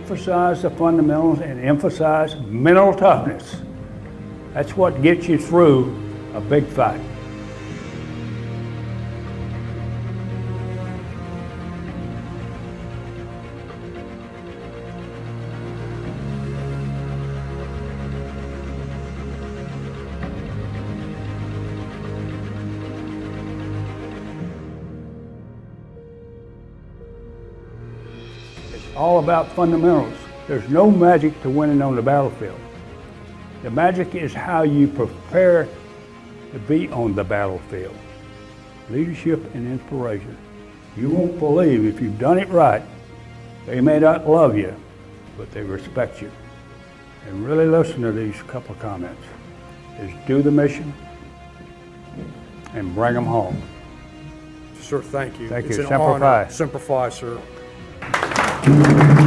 emphasize the fundamentals and emphasize mental toughness. That's what gets you through a big fight. All about fundamentals. There's no magic to winning on the battlefield. The magic is how you prepare to be on the battlefield. Leadership and inspiration. You won't believe if you've done it right. They may not love you, but they respect you. And really listen to these couple of comments. Is do the mission and bring them home. Sir, thank you. Thank It's you. an Semper honor. Fi. Semper Fi, sir. Thank you.